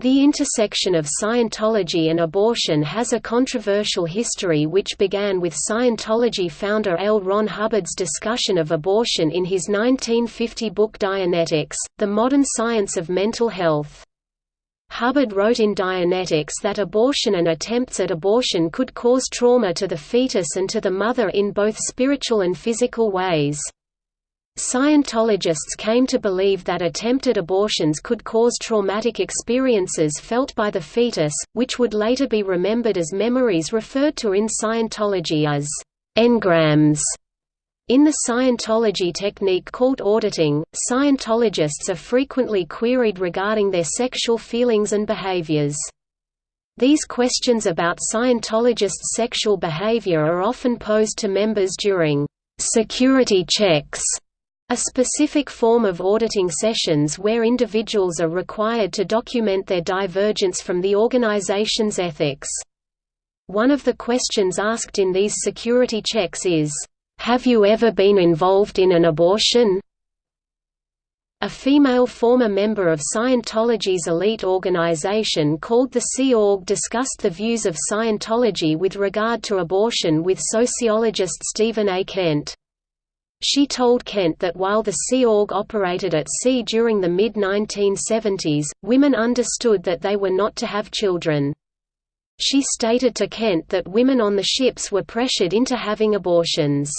The intersection of Scientology and abortion has a controversial history which began with Scientology founder L. Ron Hubbard's discussion of abortion in his 1950 book Dianetics, The Modern Science of Mental Health. Hubbard wrote in Dianetics that abortion and attempts at abortion could cause trauma to the fetus and to the mother in both spiritual and physical ways. Scientologists came to believe that attempted abortions could cause traumatic experiences felt by the fetus, which would later be remembered as memories referred to in Scientology as engrams. In the Scientology technique called auditing, Scientologists are frequently queried regarding their sexual feelings and behaviors. These questions about Scientologists' sexual behavior are often posed to members during security checks a specific form of auditing sessions where individuals are required to document their divergence from the organization's ethics. One of the questions asked in these security checks is, "'Have you ever been involved in an abortion?' A female former member of Scientology's elite organization called the Sea Org discussed the views of Scientology with regard to abortion with sociologist Stephen A. Kent. She told Kent that while the Sea Org operated at sea during the mid-1970s, women understood that they were not to have children. She stated to Kent that women on the ships were pressured into having abortions.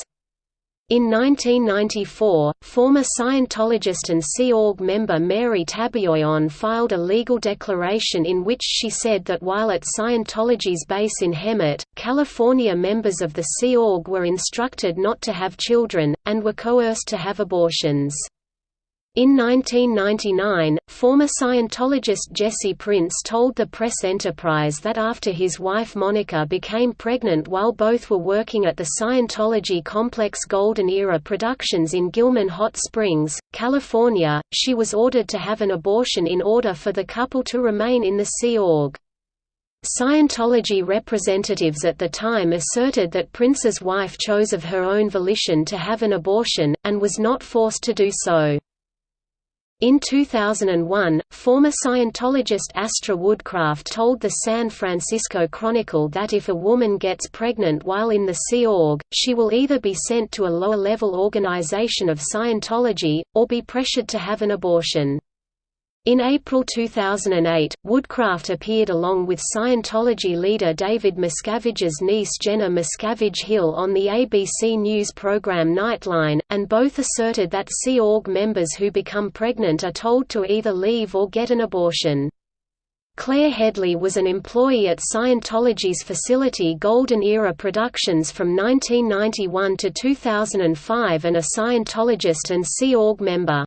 In 1994, former Scientologist and Sea Org member Mary Tabayoyon filed a legal declaration in which she said that while at Scientology's base in Hemet, California members of the Sea Org were instructed not to have children, and were coerced to have abortions. In 1999, former Scientologist Jesse Prince told the Press Enterprise that after his wife Monica became pregnant while both were working at the Scientology complex Golden Era Productions in Gilman Hot Springs, California, she was ordered to have an abortion in order for the couple to remain in the Sea Org. Scientology representatives at the time asserted that Prince's wife chose of her own volition to have an abortion, and was not forced to do so. In 2001, former Scientologist Astra Woodcraft told the San Francisco Chronicle that if a woman gets pregnant while in the Sea Org, she will either be sent to a lower-level organization of Scientology, or be pressured to have an abortion. In April 2008, Woodcraft appeared along with Scientology leader David Miscavige's niece Jenna Miscavige Hill on the ABC News program Nightline, and both asserted that Sea Org members who become pregnant are told to either leave or get an abortion. Claire Headley was an employee at Scientology's facility Golden Era Productions from 1991 to 2005 and a Scientologist and Sea Org member.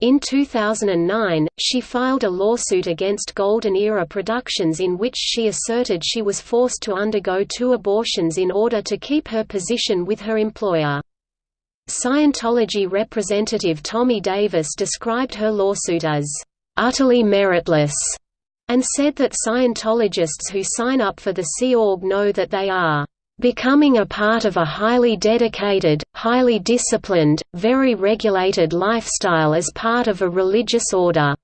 In 2009, she filed a lawsuit against Golden Era Productions in which she asserted she was forced to undergo two abortions in order to keep her position with her employer. Scientology representative Tommy Davis described her lawsuit as, "...utterly meritless", and said that Scientologists who sign up for the Sea Org know that they are becoming a part of a highly dedicated, highly disciplined, very regulated lifestyle as part of a religious order."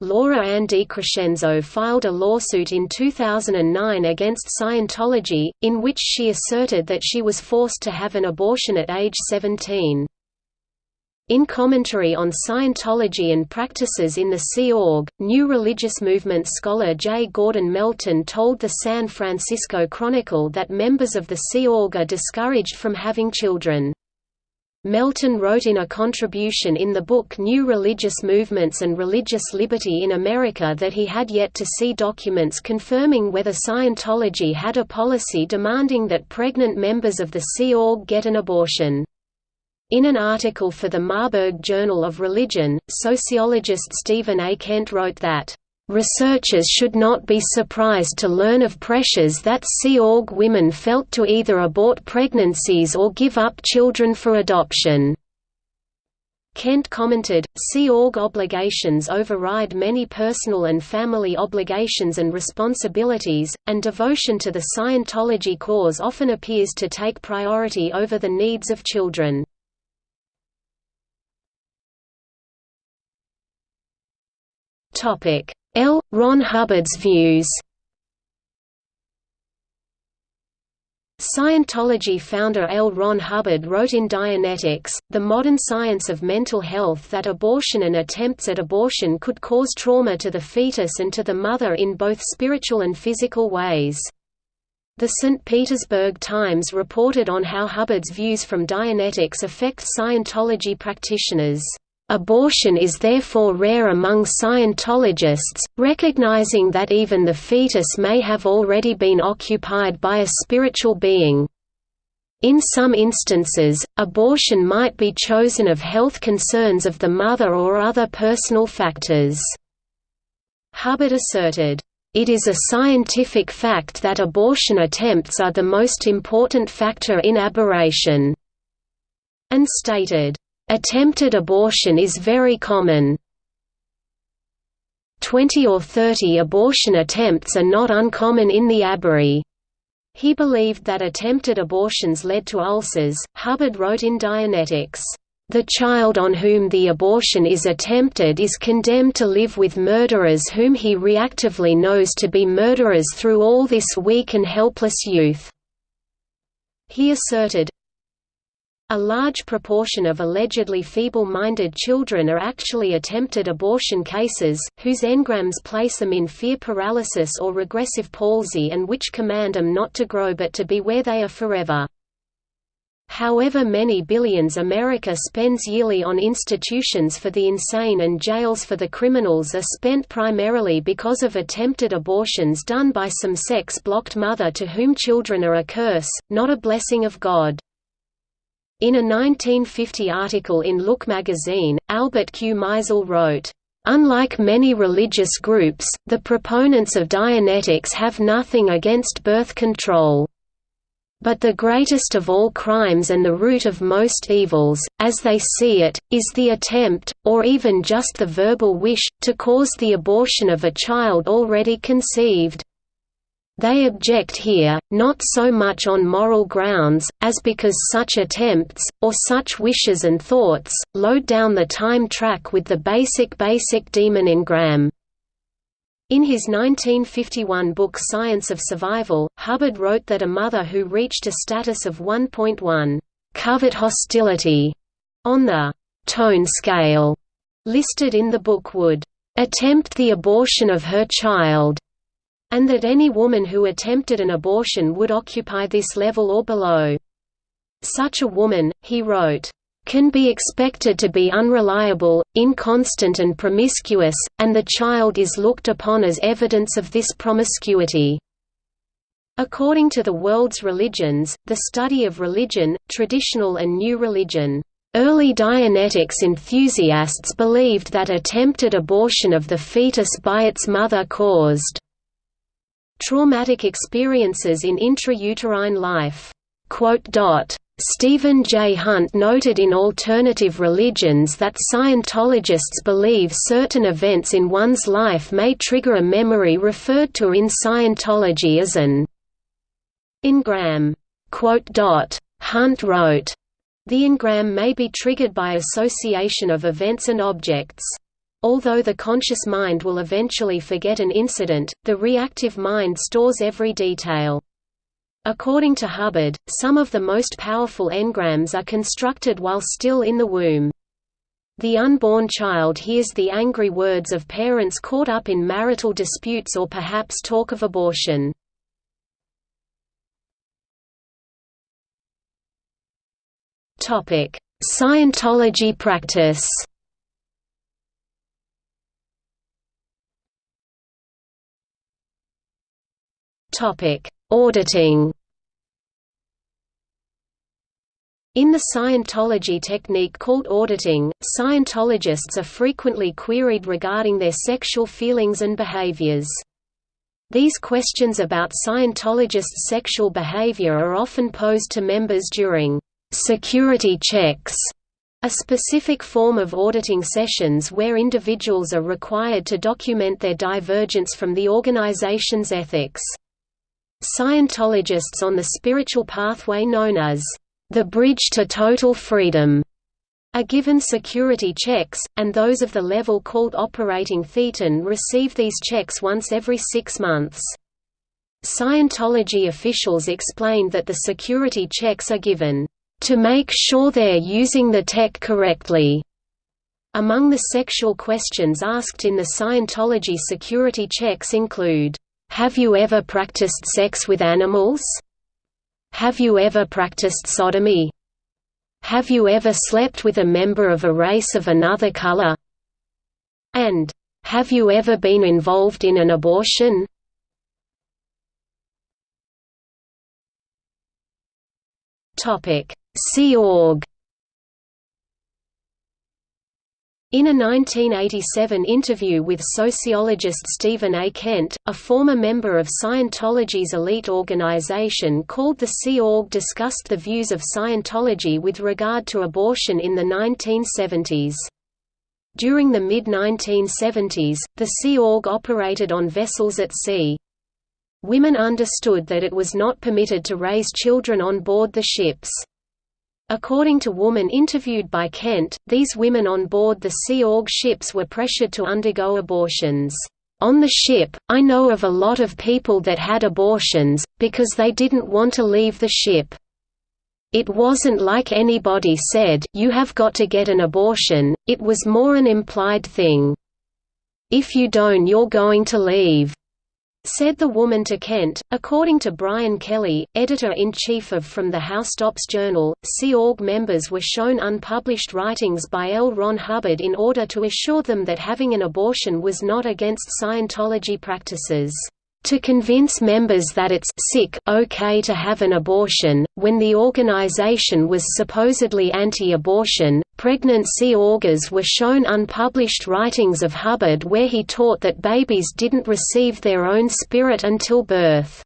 Laura Ann DiCrescenzo filed a lawsuit in 2009 against Scientology, in which she asserted that she was forced to have an abortion at age 17. In commentary on Scientology and practices in the Sea Org, New Religious Movement scholar J. Gordon Melton told the San Francisco Chronicle that members of the Sea Org are discouraged from having children. Melton wrote in a contribution in the book New Religious Movements and Religious Liberty in America that he had yet to see documents confirming whether Scientology had a policy demanding that pregnant members of the Sea Org get an abortion. In an article for the Marburg Journal of Religion, sociologist Stephen A. Kent wrote that, "...researchers should not be surprised to learn of pressures that Sea Org women felt to either abort pregnancies or give up children for adoption." Kent commented, Sea Org obligations override many personal and family obligations and responsibilities, and devotion to the Scientology cause often appears to take priority over the needs of children. Topic: L. Ron Hubbard's views Scientology founder L. Ron Hubbard wrote in Dianetics, The Modern Science of Mental Health that abortion and attempts at abortion could cause trauma to the fetus and to the mother in both spiritual and physical ways. The St. Petersburg Times reported on how Hubbard's views from Dianetics affect Scientology practitioners. Abortion is therefore rare among Scientologists, recognizing that even the fetus may have already been occupied by a spiritual being. In some instances, abortion might be chosen of health concerns of the mother or other personal factors. Hubbard asserted, "...it is a scientific fact that abortion attempts are the most important factor in aberration," and stated, Attempted abortion is very common. 20 or 30 abortion attempts are not uncommon in the aberree. He believed that attempted abortions led to ulcers. Hubbard wrote in Dianetics, The child on whom the abortion is attempted is condemned to live with murderers whom he reactively knows to be murderers through all this weak and helpless youth. He asserted, a large proportion of allegedly feeble-minded children are actually attempted abortion cases, whose engrams place them in fear paralysis or regressive palsy and which command them not to grow but to be where they are forever. However many billions America spends yearly on institutions for the insane and jails for the criminals are spent primarily because of attempted abortions done by some sex-blocked mother to whom children are a curse, not a blessing of God. In a 1950 article in Look magazine, Albert Q. Maisel wrote, Unlike many religious groups, the proponents of Dianetics have nothing against birth control. But the greatest of all crimes and the root of most evils, as they see it, is the attempt, or even just the verbal wish, to cause the abortion of a child already conceived. They object here, not so much on moral grounds, as because such attempts, or such wishes and thoughts, load down the time track with the basic basic demon engram. In his 1951 book Science of Survival, Hubbard wrote that a mother who reached a status of 1.1 covert hostility on the tone scale listed in the book would attempt the abortion of her child and that any woman who attempted an abortion would occupy this level or below. Such a woman, he wrote, can be expected to be unreliable, inconstant and promiscuous, and the child is looked upon as evidence of this promiscuity. According to the world's religions, the study of religion, traditional and new religion, early Dianetics enthusiasts believed that attempted abortion of the fetus by its mother caused Traumatic experiences in intrauterine life. Stephen J. Hunt noted in Alternative Religions that Scientologists believe certain events in one's life may trigger a memory referred to in Scientology as an engram. Hunt wrote, The engram may be triggered by association of events and objects. Although the conscious mind will eventually forget an incident, the reactive mind stores every detail. According to Hubbard, some of the most powerful engrams are constructed while still in the womb. The unborn child hears the angry words of parents caught up in marital disputes or perhaps talk of abortion. Scientology practice Topic: Auditing. In the Scientology technique called auditing, Scientologists are frequently queried regarding their sexual feelings and behaviors. These questions about Scientologists' sexual behavior are often posed to members during security checks, a specific form of auditing sessions where individuals are required to document their divergence from the organization's ethics. Scientologists on the spiritual pathway known as the bridge to total freedom are given security checks, and those of the level called operating thetan receive these checks once every six months. Scientology officials explained that the security checks are given, "...to make sure they're using the tech correctly." Among the sexual questions asked in the Scientology security checks include, "...have you ever practiced sex with animals?" "...have you ever practiced sodomy?" Have you ever slept with a member of a race of another color? And, Have you ever been involved in an abortion? Sea Org In a 1987 interview with sociologist Stephen A. Kent, a former member of Scientology's elite organization called the Sea Org discussed the views of Scientology with regard to abortion in the 1970s. During the mid-1970s, the Sea Org operated on vessels at sea. Women understood that it was not permitted to raise children on board the ships. According to woman interviewed by Kent, these women on board the Sea Org ships were pressured to undergo abortions. On the ship, I know of a lot of people that had abortions, because they didn't want to leave the ship. It wasn't like anybody said, you have got to get an abortion, it was more an implied thing. If you don't you're going to leave. Said the woman to Kent. According to Brian Kelly, editor in chief of From the Housetops Journal, Sea Org members were shown unpublished writings by L. Ron Hubbard in order to assure them that having an abortion was not against Scientology practices to convince members that it's sick okay to have an abortion. When the organization was supposedly anti-abortion, pregnant Sea Orgers were shown unpublished writings of Hubbard where he taught that babies didn't receive their own spirit until birth.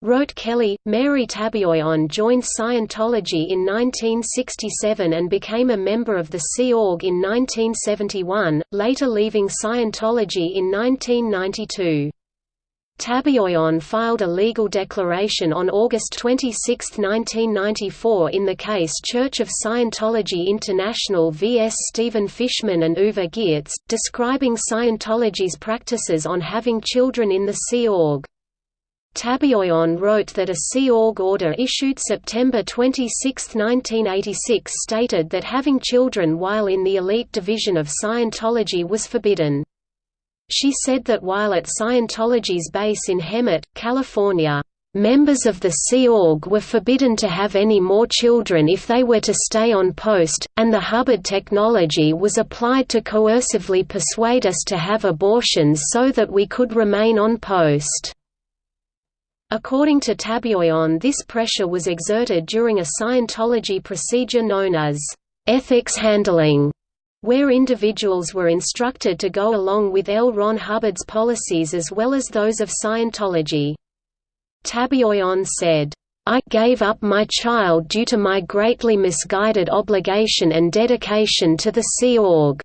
Wrote Kelly, Mary Tabayoyon joined Scientology in 1967 and became a member of the Sea Org in 1971, later leaving Scientology in 1992. Tabayoyon filed a legal declaration on August 26, 1994 in the case Church of Scientology International vs. Stephen Fishman and Uwe Geertz, describing Scientology's practices on having children in the Sea Org. Tabayoyon wrote that a Sea Org order issued September 26, 1986 stated that having children while in the elite division of Scientology was forbidden. She said that while at Scientology's base in Hemet, California, Members of the Sea Org were forbidden to have any more children if they were to stay on post, and the Hubbard technology was applied to coercively persuade us to have abortions so that we could remain on post. According to Tabayoyon this pressure was exerted during a Scientology procedure known as ethics handling, where individuals were instructed to go along with L. Ron Hubbard's policies as well as those of Scientology. Tabayoyon said, I gave up my child due to my greatly misguided obligation and dedication to the Sea Org.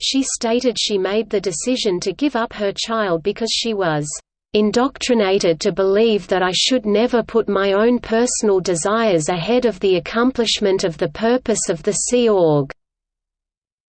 She stated she made the decision to give up her child because she was indoctrinated to believe that I should never put my own personal desires ahead of the accomplishment of the purpose of the Sea Org.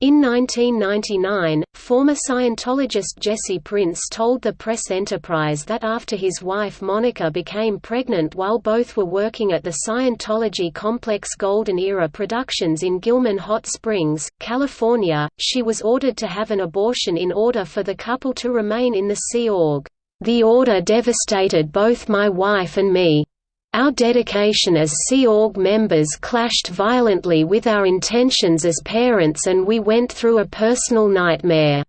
In 1999, former Scientologist Jesse Prince told the Press Enterprise that after his wife Monica became pregnant while both were working at the Scientology complex Golden Era Productions in Gilman Hot Springs, California, she was ordered to have an abortion in order for the couple to remain in the Sea Org. The order devastated both my wife and me. Our dedication as Sea Org members clashed violently with our intentions as parents and we went through a personal nightmare,"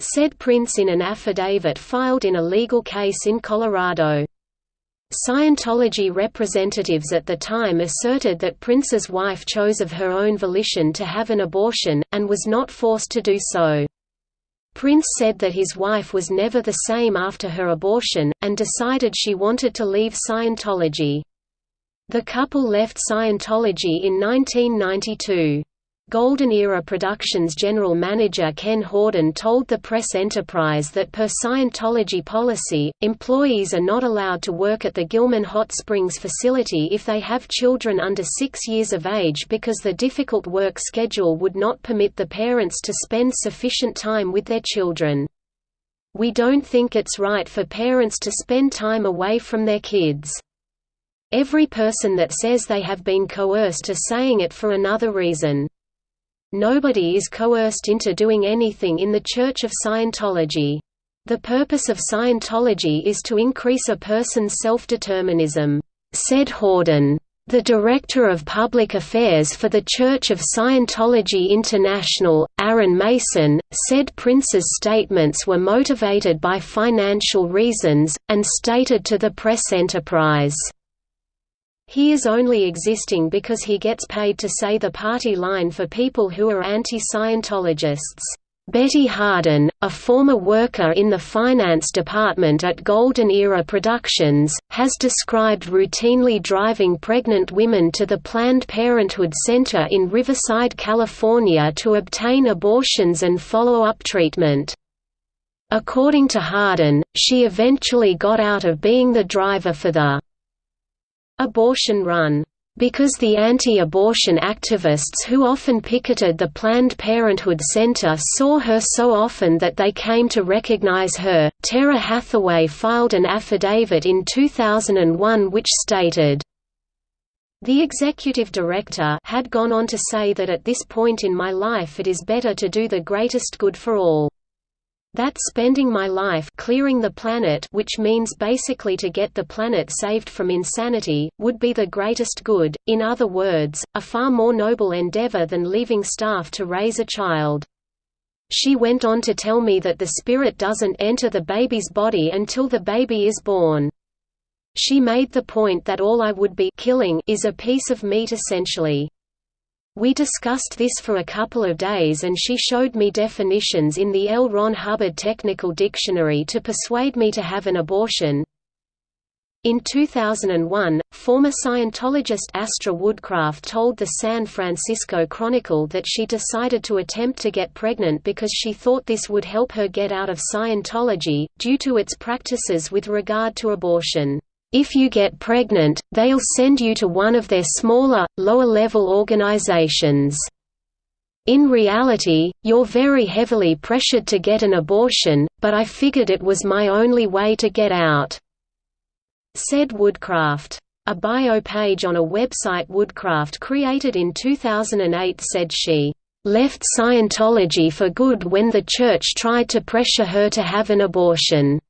said Prince in an affidavit filed in a legal case in Colorado. Scientology representatives at the time asserted that Prince's wife chose of her own volition to have an abortion, and was not forced to do so. Prince said that his wife was never the same after her abortion, and decided she wanted to leave Scientology. The couple left Scientology in 1992. Golden Era Productions general manager Ken Hoden told the Press Enterprise that per Scientology policy, employees are not allowed to work at the Gilman Hot Springs facility if they have children under six years of age because the difficult work schedule would not permit the parents to spend sufficient time with their children. We don't think it's right for parents to spend time away from their kids. Every person that says they have been coerced is saying it for another reason. Nobody is coerced into doing anything in the Church of Scientology. The purpose of Scientology is to increase a person's self-determinism, said Hoden. The Director of Public Affairs for the Church of Scientology International, Aaron Mason, said Prince's statements were motivated by financial reasons, and stated to the press enterprise, he is only existing because he gets paid to say the party line for people who are anti-Scientologists. Betty Hardin, a former worker in the finance department at Golden Era Productions, has described routinely driving pregnant women to the Planned Parenthood Center in Riverside, California to obtain abortions and follow-up treatment. According to Hardin, she eventually got out of being the driver for the abortion run because the anti-abortion activists who often picketed the Planned Parenthood Center saw her so often that they came to recognize her. Tara Hathaway filed an affidavit in 2001 which stated, the executive director had gone on to say that at this point in my life it is better to do the greatest good for all that spending my life clearing the planet which means basically to get the planet saved from insanity, would be the greatest good, in other words, a far more noble endeavor than leaving staff to raise a child. She went on to tell me that the spirit doesn't enter the baby's body until the baby is born. She made the point that all I would be killing is a piece of meat essentially. We discussed this for a couple of days and she showed me definitions in the L. Ron Hubbard Technical Dictionary to persuade me to have an abortion. In 2001, former Scientologist Astra Woodcraft told the San Francisco Chronicle that she decided to attempt to get pregnant because she thought this would help her get out of Scientology, due to its practices with regard to abortion. If you get pregnant, they'll send you to one of their smaller, lower-level organizations. In reality, you're very heavily pressured to get an abortion, but I figured it was my only way to get out," said Woodcraft. A bio page on a website Woodcraft created in 2008 said she, "...left Scientology for good when the church tried to pressure her to have an abortion."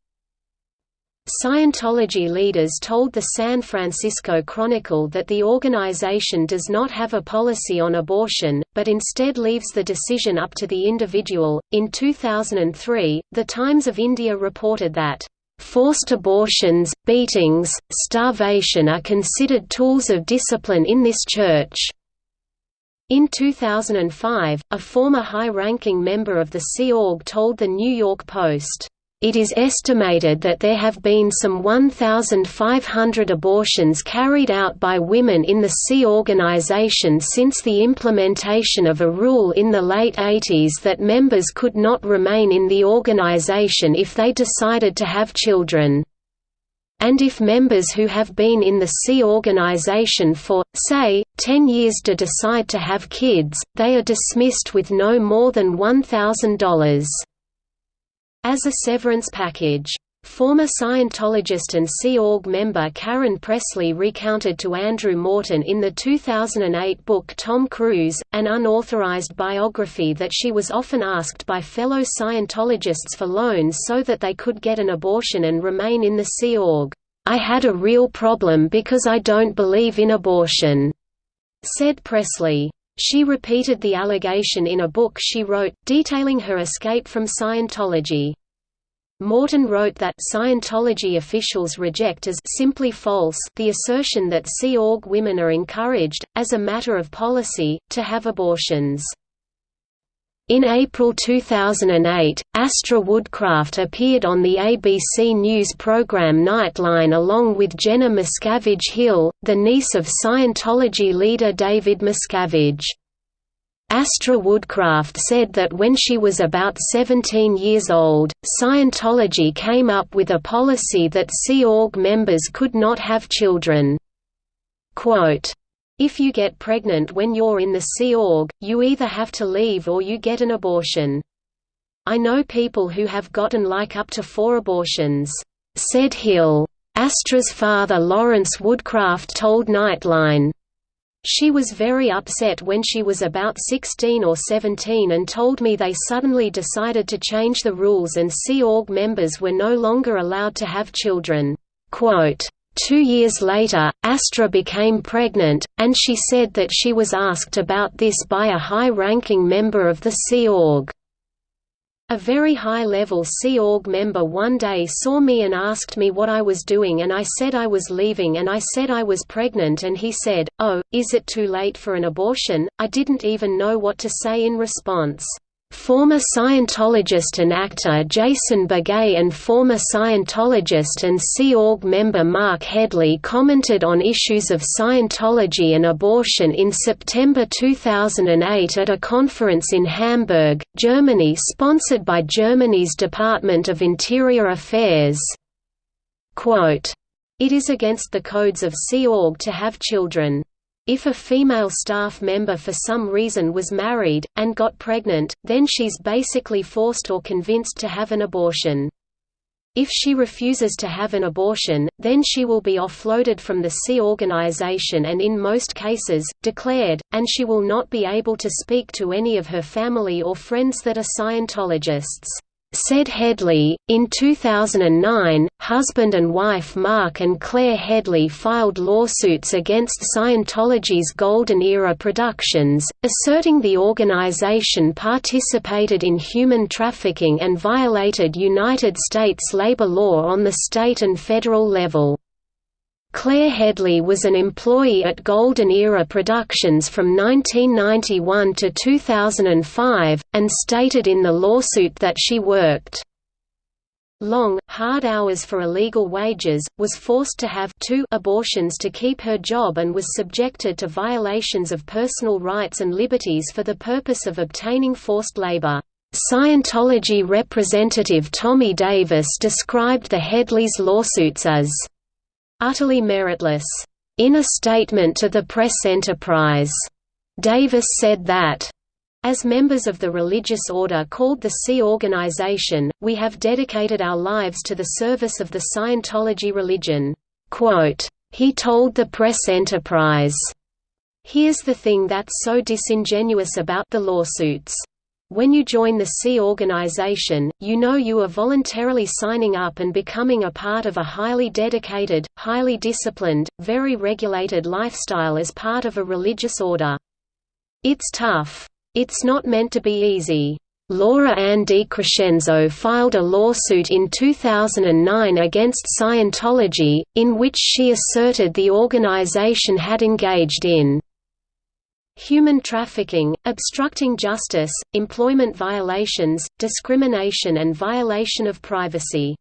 Scientology leaders told the San Francisco Chronicle that the organization does not have a policy on abortion, but instead leaves the decision up to the individual. In 2003, The Times of India reported that Forced abortions, beatings, starvation are considered tools of discipline in this church. In 2005, a former high-ranking member of the Sea Org told The New York Post, it is estimated that there have been some 1,500 abortions carried out by women in the Sea organization since the implementation of a rule in the late 80s that members could not remain in the organization if they decided to have children. And if members who have been in the Sea organization for, say, 10 years to decide to have kids, they are dismissed with no more than $1,000 as a severance package. Former Scientologist and Sea Org member Karen Pressley recounted to Andrew Morton in the 2008 book Tom Cruise, an unauthorized biography that she was often asked by fellow Scientologists for loans so that they could get an abortion and remain in the Sea Org. I had a real problem because I don't believe in abortion, said Pressley. She repeated the allegation in a book she wrote, detailing her escape from Scientology. Morton wrote that Scientology officials reject as simply false the assertion that Sea Org women are encouraged, as a matter of policy, to have abortions. In April 2008, Astra Woodcraft appeared on the ABC News program Nightline along with Jenna Miscavige Hill, the niece of Scientology leader David Miscavige. Astra Woodcraft said that when she was about 17 years old, Scientology came up with a policy that Sea Org members could not have children. Quote, if you get pregnant when you're in the Sea Org, you either have to leave or you get an abortion. I know people who have gotten like up to four abortions," said Hill. Astra's father Lawrence Woodcraft told Nightline. She was very upset when she was about 16 or 17 and told me they suddenly decided to change the rules and Sea Org members were no longer allowed to have children. Quote, Two years later, Astra became pregnant, and she said that she was asked about this by a high-ranking member of the Sea Org. A very high-level Sea Org member one day saw me and asked me what I was doing and I said I was leaving and I said I was pregnant and he said, oh, is it too late for an abortion? I didn't even know what to say in response. Former Scientologist and actor Jason Beghe and former Scientologist and Sea Org member Mark Headley commented on issues of Scientology and abortion in September 2008 at a conference in Hamburg, Germany sponsored by Germany's Department of Interior Affairs. Quote, it is against the codes of Sea Org to have children. If a female staff member for some reason was married, and got pregnant, then she's basically forced or convinced to have an abortion. If she refuses to have an abortion, then she will be offloaded from the Sea organization and in most cases, declared, and she will not be able to speak to any of her family or friends that are Scientologists. Said Headley, in 2009, husband and wife Mark and Claire Headley filed lawsuits against Scientology's Golden Era Productions, asserting the organization participated in human trafficking and violated United States labor law on the state and federal level. Claire Headley was an employee at Golden Era Productions from 1991 to 2005, and stated in the lawsuit that she worked long, hard hours for illegal wages, was forced to have two abortions to keep her job and was subjected to violations of personal rights and liberties for the purpose of obtaining forced labor. Scientology representative Tommy Davis described the Headleys' lawsuits as utterly meritless. In a statement to the press enterprise, Davis said that as members of the religious order called the Sea Organization, we have dedicated our lives to the service of the Scientology religion." Quote, he told the press enterprise, Here's the thing that's so disingenuous about the lawsuits. When you join the Sea organization, you know you are voluntarily signing up and becoming a part of a highly dedicated, highly disciplined, very regulated lifestyle as part of a religious order. It's tough. It's not meant to be easy. Laura Ann DiCrescenzo filed a lawsuit in 2009 against Scientology, in which she asserted the organization had engaged in human trafficking, obstructing justice, employment violations, discrimination and violation of privacy."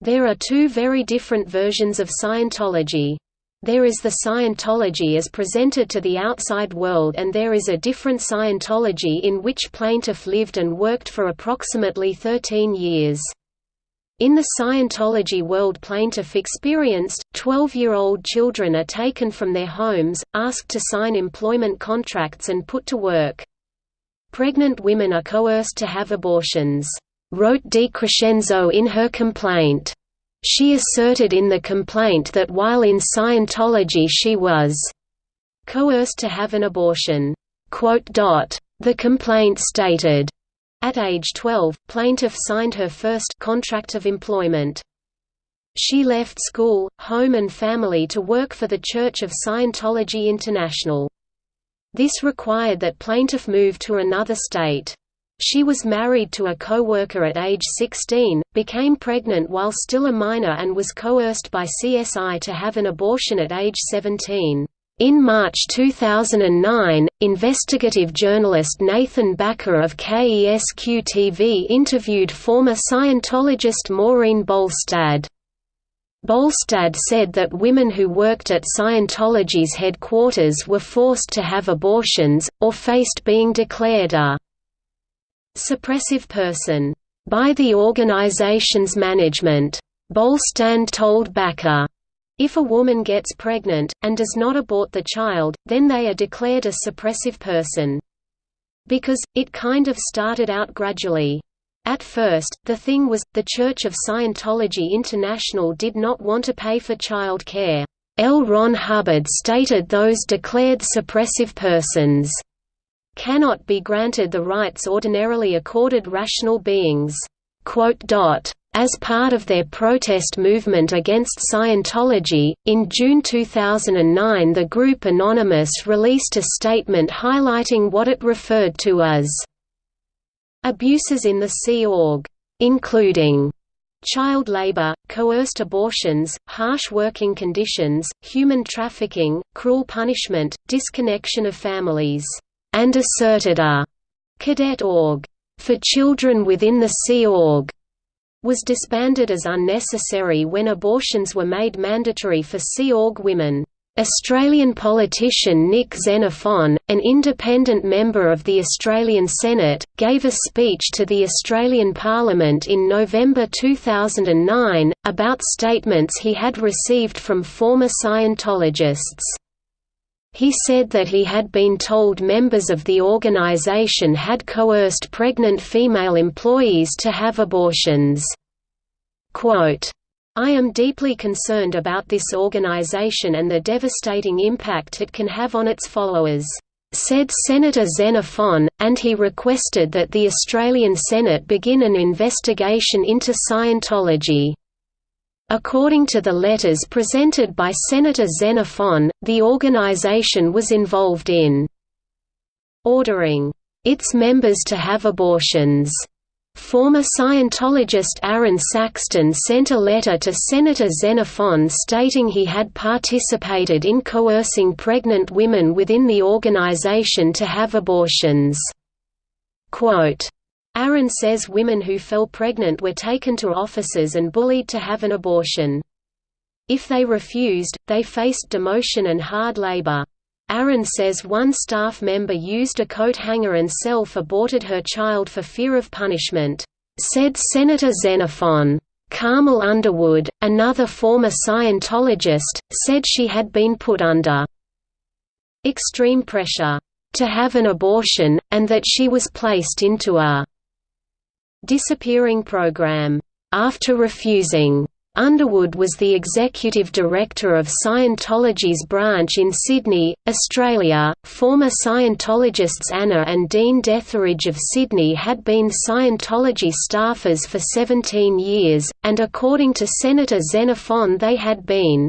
There are two very different versions of Scientology. There is the Scientology as presented to the outside world and there is a different Scientology in which plaintiff lived and worked for approximately 13 years. In the Scientology world plaintiff experienced, 12-year-old children are taken from their homes, asked to sign employment contracts and put to work. Pregnant women are coerced to have abortions, wrote DiCrescenzo in her complaint. She asserted in the complaint that while in Scientology she was coerced to have an abortion. The complaint stated, at age 12, plaintiff signed her first contract of employment. She left school, home and family to work for the Church of Scientology International. This required that plaintiff move to another state. She was married to a co-worker at age 16, became pregnant while still a minor and was coerced by CSI to have an abortion at age 17. In March 2009, investigative journalist Nathan Baca of KESQ-TV interviewed former Scientologist Maureen Bolstad. Bolstad said that women who worked at Scientology's headquarters were forced to have abortions, or faced being declared a suppressive person by the organization's management. Bolstad told Baca, if a woman gets pregnant, and does not abort the child, then they are declared a suppressive person. Because, it kind of started out gradually. At first, the thing was, the Church of Scientology International did not want to pay for child care. L. Ron Hubbard stated those declared suppressive persons cannot be granted the rights ordinarily accorded rational beings. As part of their protest movement against Scientology, in June 2009 the group Anonymous released a statement highlighting what it referred to as abuses in the Sea Org, including child labor, coerced abortions, harsh working conditions, human trafficking, cruel punishment, disconnection of families, and asserted a cadet org for children within the Sea Org was disbanded as unnecessary when abortions were made mandatory for Sea Org women. Australian politician Nick Xenophon, an independent member of the Australian Senate, gave a speech to the Australian Parliament in November 2009, about statements he had received from former Scientologists. He said that he had been told members of the organization had coerced pregnant female employees to have abortions. Quote, I am deeply concerned about this organization and the devastating impact it can have on its followers, said Senator Xenophon, and he requested that the Australian Senate begin an investigation into Scientology. According to the letters presented by Senator Xenophon, the organization was involved in ordering its members to have abortions. Former Scientologist Aaron Saxton sent a letter to Senator Xenophon stating he had participated in coercing pregnant women within the organization to have abortions. Quote, Aaron says women who fell pregnant were taken to offices and bullied to have an abortion. If they refused, they faced demotion and hard labor. Aaron says one staff member used a coat hanger and self-aborted her child for fear of punishment. Said Senator Xenophon. Carmel Underwood, another former Scientologist, said she had been put under extreme pressure to have an abortion, and that she was placed into a disappearing program. After refusing, Underwood was the executive director of Scientology's branch in Sydney, Australia. Former Scientologists Anna and Dean Detheridge of Sydney had been Scientology staffers for 17 years, and according to Senator Xenophon, they had been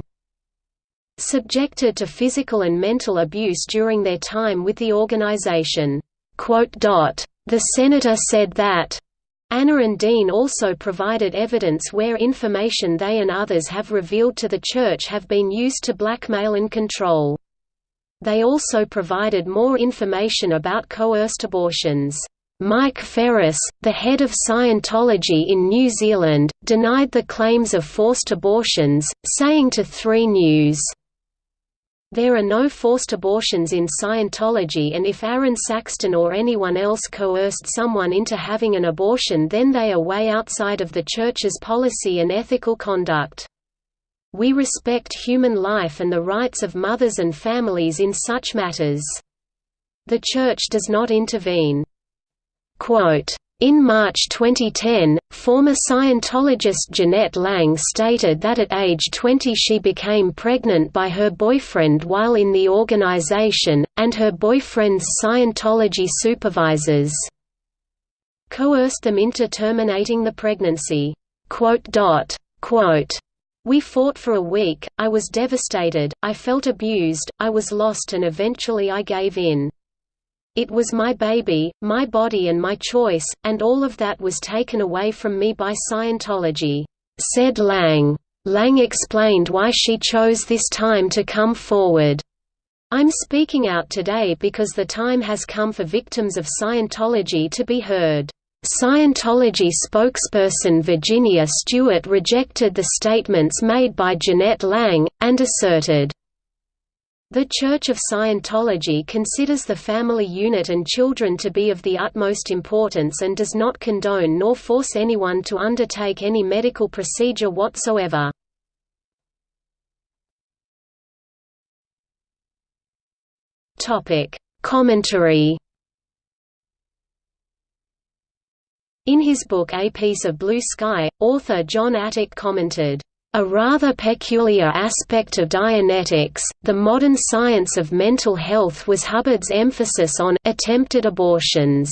subjected to physical and mental abuse during their time with the organization. The senator said that Anna and Dean also provided evidence where information they and others have revealed to the Church have been used to blackmail and control. They also provided more information about coerced abortions. Mike Ferris, the head of Scientology in New Zealand, denied the claims of forced abortions, saying to 3 News, there are no forced abortions in Scientology and if Aaron Saxton or anyone else coerced someone into having an abortion then they are way outside of the Church's policy and ethical conduct. We respect human life and the rights of mothers and families in such matters. The Church does not intervene. Quote, in March 2010, former Scientologist Jeanette Lang stated that at age 20 she became pregnant by her boyfriend while in the organization, and her boyfriend's Scientology supervisors coerced them into terminating the pregnancy. We fought for a week, I was devastated, I felt abused, I was lost and eventually I gave in. It was my baby, my body and my choice, and all of that was taken away from me by Scientology," said Lang. Lang explained why she chose this time to come forward. I'm speaking out today because the time has come for victims of Scientology to be heard. Scientology spokesperson Virginia Stewart rejected the statements made by Jeanette Lang, and asserted, the Church of Scientology considers the family unit and children to be of the utmost importance and does not condone nor force anyone to undertake any medical procedure whatsoever. Commentary In his book A Piece of Blue Sky, author John Atack commented, "...a rather peculiar aspect of Dianetics, the modern science of mental health was Hubbard's emphasis on attempted abortions."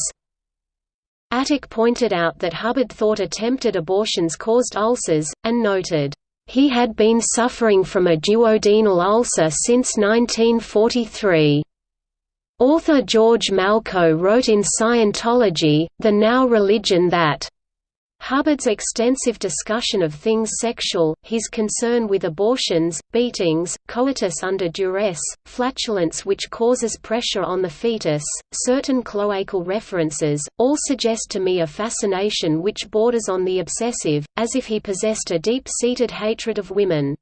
Atack pointed out that Hubbard thought attempted abortions caused ulcers, and noted, "...he had been suffering from a duodenal ulcer since 1943." Author George Malko wrote in Scientology, The Now Religion that Hubbard's extensive discussion of things sexual, his concern with abortions, beatings, coitus under duress, flatulence which causes pressure on the fetus, certain cloacal references, all suggest to me a fascination which borders on the obsessive, as if he possessed a deep-seated hatred of women.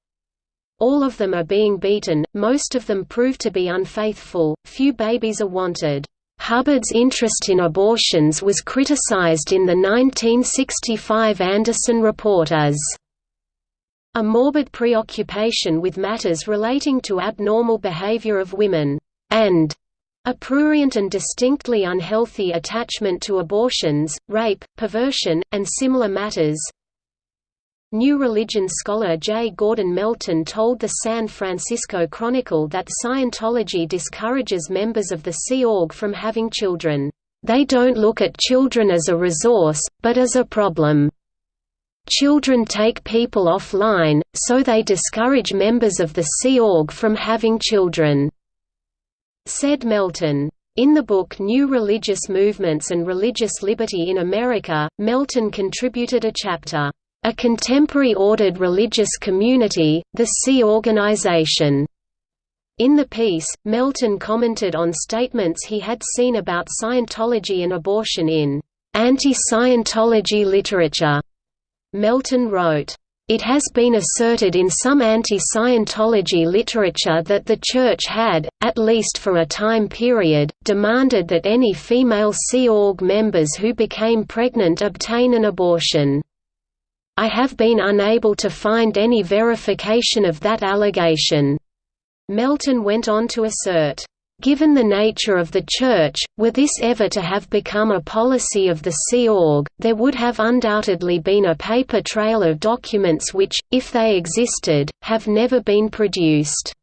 All of them are being beaten, most of them prove to be unfaithful, few babies are wanted. Hubbard's interest in abortions was criticized in the 1965 Anderson Report as a morbid preoccupation with matters relating to abnormal behavior of women, and a prurient and distinctly unhealthy attachment to abortions, rape, perversion, and similar matters. New Religion scholar J. Gordon Melton told the San Francisco Chronicle that Scientology discourages members of the Sea Org from having children. They don't look at children as a resource, but as a problem. Children take people offline, so they discourage members of the Sea Org from having children," said Melton. In the book New Religious Movements and Religious Liberty in America, Melton contributed a chapter, a contemporary ordered religious community, the Sea Organization. In the piece, Melton commented on statements he had seen about Scientology and abortion in anti-Scientology literature. Melton wrote, it has been asserted in some anti-Scientology literature that the Church had, at least for a time period, demanded that any female Sea Org members who became pregnant obtain an abortion. I have been unable to find any verification of that allegation." Melton went on to assert, Given the nature of the Church, were this ever to have become a policy of the Sea Org, there would have undoubtedly been a paper trail of documents which, if they existed, have never been produced.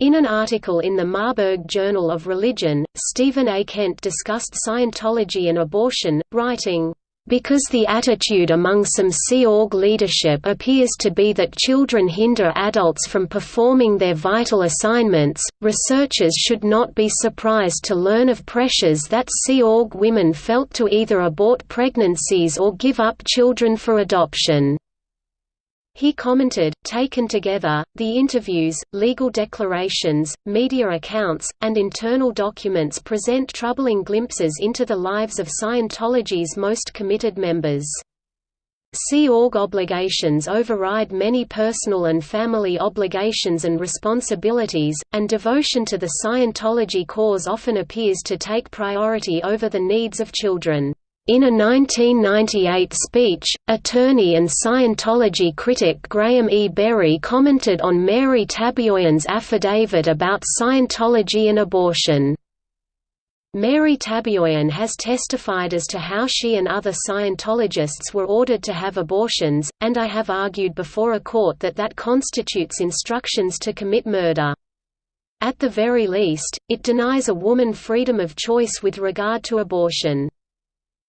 In an article in the Marburg Journal of Religion, Stephen A. Kent discussed Scientology and abortion, writing, because the attitude among some Sea Org leadership appears to be that children hinder adults from performing their vital assignments, researchers should not be surprised to learn of pressures that Sea Org women felt to either abort pregnancies or give up children for adoption. He commented, taken together, the interviews, legal declarations, media accounts, and internal documents present troubling glimpses into the lives of Scientology's most committed members. Sea Org obligations override many personal and family obligations and responsibilities, and devotion to the Scientology cause often appears to take priority over the needs of children. In a 1998 speech, attorney and Scientology critic Graham E. Berry commented on Mary Tabayoyon's affidavit about Scientology and abortion. Mary Tabayoyen has testified as to how she and other Scientologists were ordered to have abortions, and I have argued before a court that that constitutes instructions to commit murder. At the very least, it denies a woman freedom of choice with regard to abortion.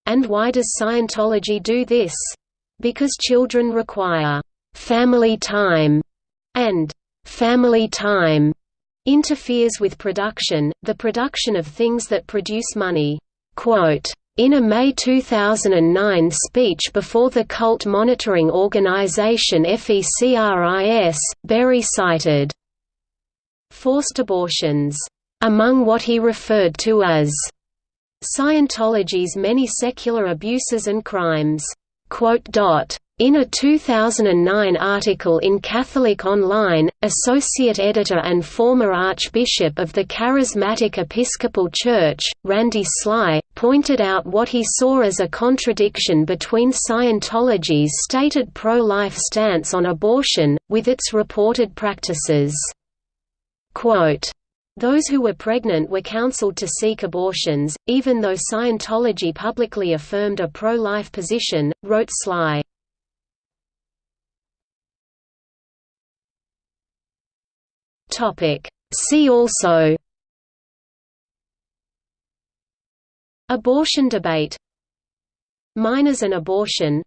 And why does Scientology do this? Because children require family time, and family time interferes with production, the production of things that produce money. Quote, in a May 2009 speech before the cult monitoring organization FECRIS, Berry cited forced abortions among what he referred to as Scientology's many secular abuses and crimes." In a 2009 article in Catholic Online, associate editor and former Archbishop of the Charismatic Episcopal Church, Randy Sly, pointed out what he saw as a contradiction between Scientology's stated pro-life stance on abortion, with its reported practices. Quote, those who were pregnant were counseled to seek abortions, even though Scientology publicly affirmed a pro-life position, wrote Sly. See also Abortion debate Minors and abortion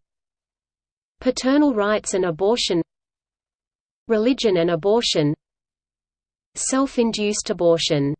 Paternal rights and abortion Religion and abortion Self-induced abortion